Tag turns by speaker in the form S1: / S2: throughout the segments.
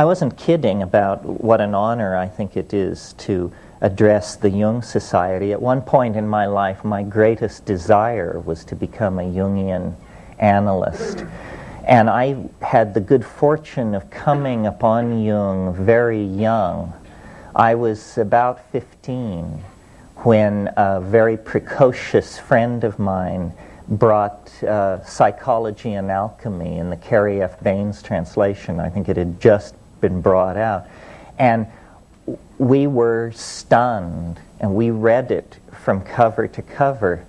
S1: I wasn't kidding about what an honor I think it is to address the Jung Society. At one point in my life, my greatest desire was to become a Jungian analyst. And I had the good fortune of coming upon Jung very young. I was about 15 when a very precocious friend of mine brought uh, Psychology and Alchemy in the Cary F. Baynes translation. I think it had just been brought out. And we were stunned, and we read it from cover to cover,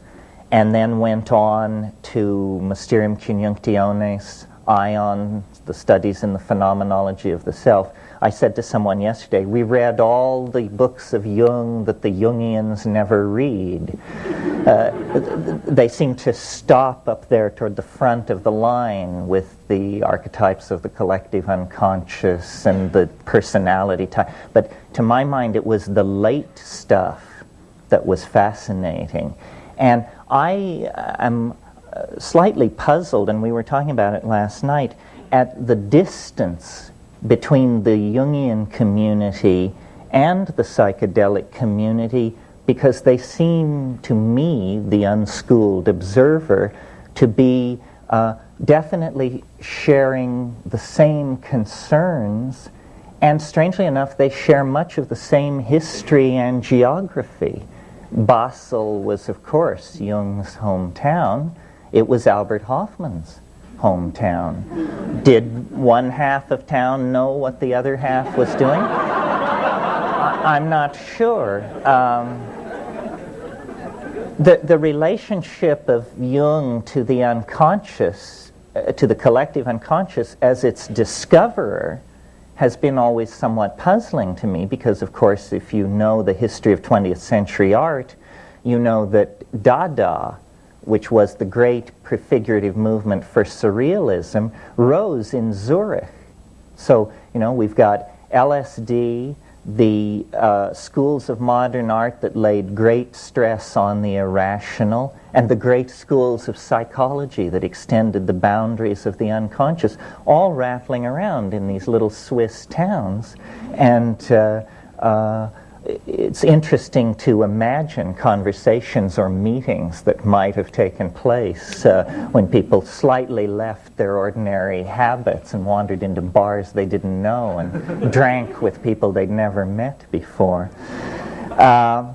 S1: and then went on to Mysterium Conjunctionis, Aion, the studies in the phenomenology of the self. I said to someone yesterday, we read all the books of Jung that the Jungians never read. Uh, they seem to stop up there toward the front of the line with the archetypes of the collective unconscious and the personality type. But to my mind, it was the late stuff that was fascinating. And I am uh, slightly puzzled, and we were talking about it last night, at the distance between the Jungian community and the psychedelic community because they seem to me, the unschooled observer, to be uh, definitely sharing the same concerns, and strangely enough, they share much of the same history and geography. Basel was, of course, Jung's hometown. It was Albert Hofmann's hometown. Did one half of town know what the other half was doing? I'm not sure. Um, the, the relationship of Jung to the unconscious, uh, to the collective unconscious as its discoverer, has been always somewhat puzzling to me because, of course, if you know the history of 20th century art, you know that Dada which was the great prefigurative movement for surrealism, rose in Zurich. So, you know, we've got LSD, the uh, schools of modern art that laid great stress on the irrational, and the great schools of psychology that extended the boundaries of the unconscious, all rattling around in these little Swiss towns. And uh, uh, it's interesting to imagine conversations or meetings that might have taken place uh, when people slightly left their ordinary habits and wandered into bars they didn't know and drank with people they'd never met before. Uh,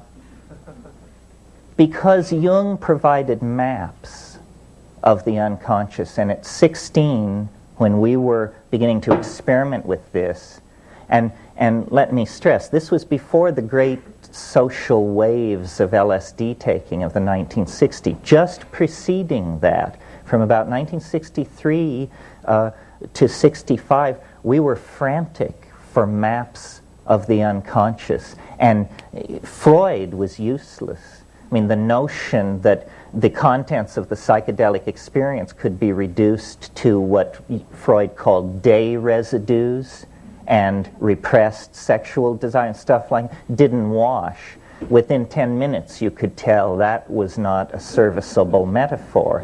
S1: because Jung provided maps of the unconscious, and at 16, when we were beginning to experiment with this, and and let me stress, this was before the great social waves of LSD taking of the 1960s. Just preceding that, from about 1963 uh, to 65, we were frantic for maps of the unconscious. And Freud was useless. I mean, the notion that the contents of the psychedelic experience could be reduced to what Freud called day residues and repressed sexual desire and stuff like didn't wash. Within 10 minutes, you could tell that was not a serviceable metaphor.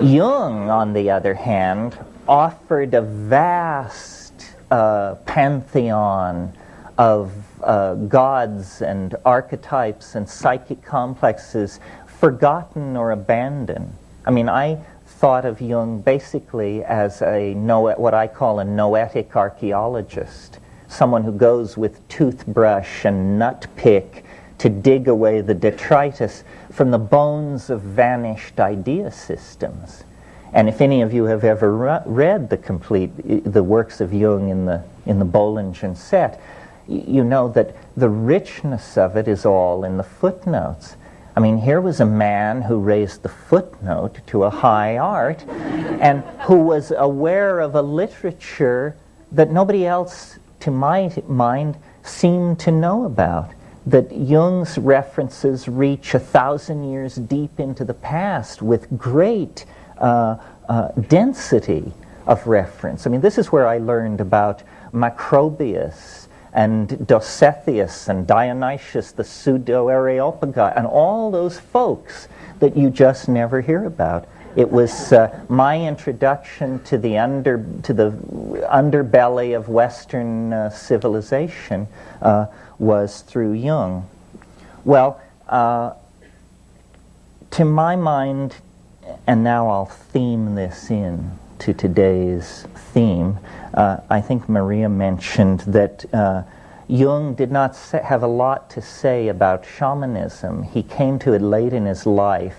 S1: Jung, on the other hand, offered a vast uh, pantheon of uh, gods and archetypes and psychic complexes forgotten or abandoned. I mean, I thought of Jung basically as a what I call a noetic archaeologist, someone who goes with toothbrush and nut pick to dig away the detritus from the bones of vanished idea systems. And if any of you have ever re read the complete the works of Jung in the in the Bollingen set, you know that the richness of it is all in the footnotes. I mean, here was a man who raised the footnote to a high art and who was aware of a literature that nobody else, to my mind, seemed to know about. That Jung's references reach a thousand years deep into the past with great uh, uh, density of reference. I mean, this is where I learned about Macrobius and Dositheus and Dionysius the pseudo Areopagus and all those folks that you just never hear about. It was uh, my introduction to the under to the underbelly of Western uh, civilization uh, was through Jung. Well, uh, to my mind, and now I'll theme this in to today's theme. Uh, I think Maria mentioned that uh, Jung did not have a lot to say about shamanism. He came to it late in his life,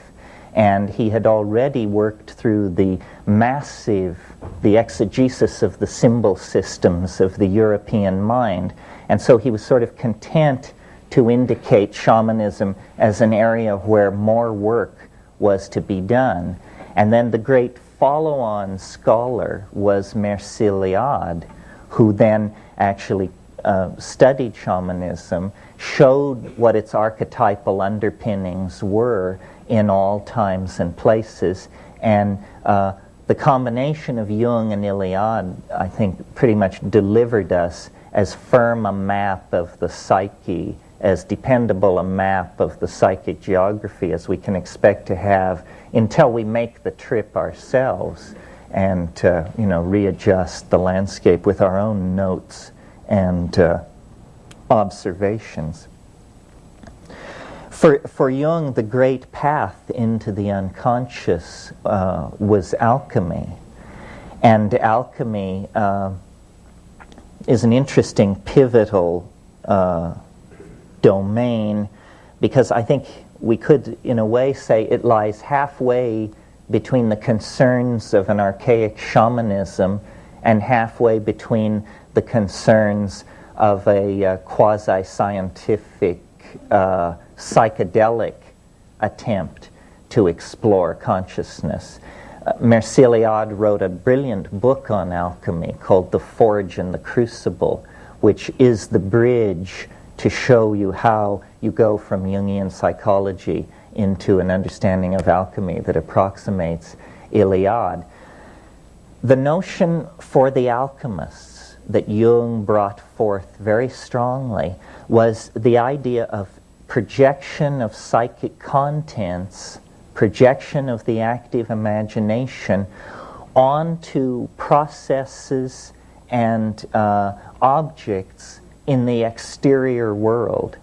S1: and he had already worked through the massive, the exegesis of the symbol systems of the European mind. And so he was sort of content to indicate shamanism as an area where more work was to be done. And then the great follow on scholar was Mircea Eliade, who then actually uh, studied shamanism, showed what its archetypal underpinnings were in all times and places, and uh, the combination of Jung and Eliade, I think, pretty much delivered us as firm a map of the psyche, as dependable a map of the psychic geography as we can expect to have until we make the trip ourselves and uh, you know readjust the landscape with our own notes and uh, observations. For, for Jung, the great path into the unconscious uh, was alchemy. And alchemy uh, is an interesting, pivotal uh, domain because I think we could, in a way, say it lies halfway between the concerns of an archaic shamanism and halfway between the concerns of a uh, quasi scientific uh, psychedelic attempt to explore consciousness. Uh, Mircea Eliade wrote a brilliant book on alchemy called The Forge and the Crucible, which is the bridge to show you how you go from Jungian psychology into an understanding of alchemy that approximates Eliade. The notion for the alchemists that Jung brought forth very strongly was the idea of projection of psychic contents, projection of the active imagination onto processes and uh, objects in the exterior world.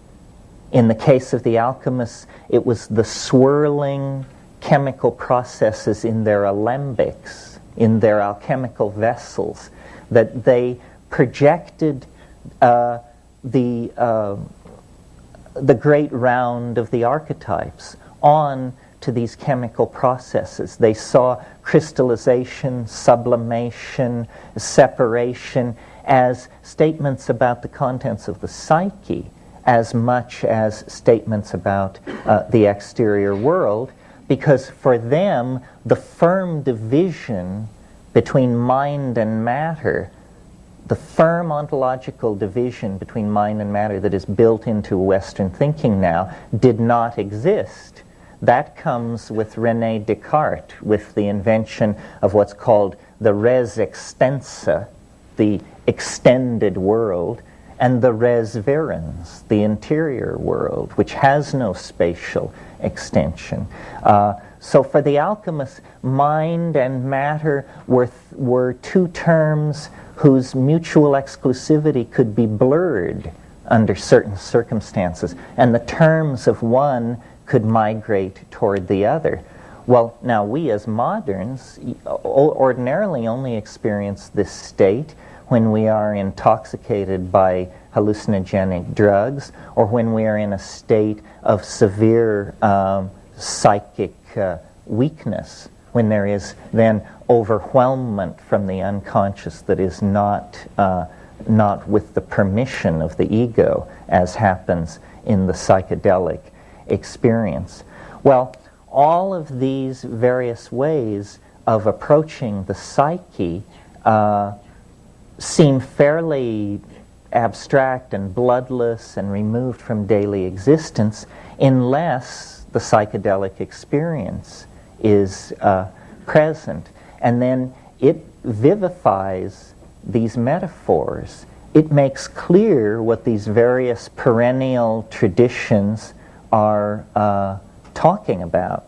S1: In the case of the alchemists, it was the swirling chemical processes in their alembics, in their alchemical vessels, that they projected uh, the, uh, the great round of the archetypes on to these chemical processes. They saw crystallization, sublimation, separation as statements about the contents of the psyche as much as statements about uh, the exterior world, because for them, the firm division between mind and matter, the firm ontological division between mind and matter that is built into Western thinking now, did not exist. That comes with Rene Descartes, with the invention of what's called the res extensa, the extended world, and the res verens, the interior world, which has no spatial extension. Uh, so for the alchemists, mind and matter were, were two terms whose mutual exclusivity could be blurred under certain circumstances, and the terms of one could migrate toward the other. Well, now we as moderns ordinarily only experience this state when we are intoxicated by hallucinogenic drugs or when we are in a state of severe um, psychic uh, weakness, when there is then overwhelmment from the unconscious that is not, uh, not with the permission of the ego, as happens in the psychedelic experience. Well, all of these various ways of approaching the psyche uh, seem fairly abstract and bloodless and removed from daily existence unless the psychedelic experience is uh, present. And then it vivifies these metaphors. It makes clear what these various perennial traditions are uh, talking about.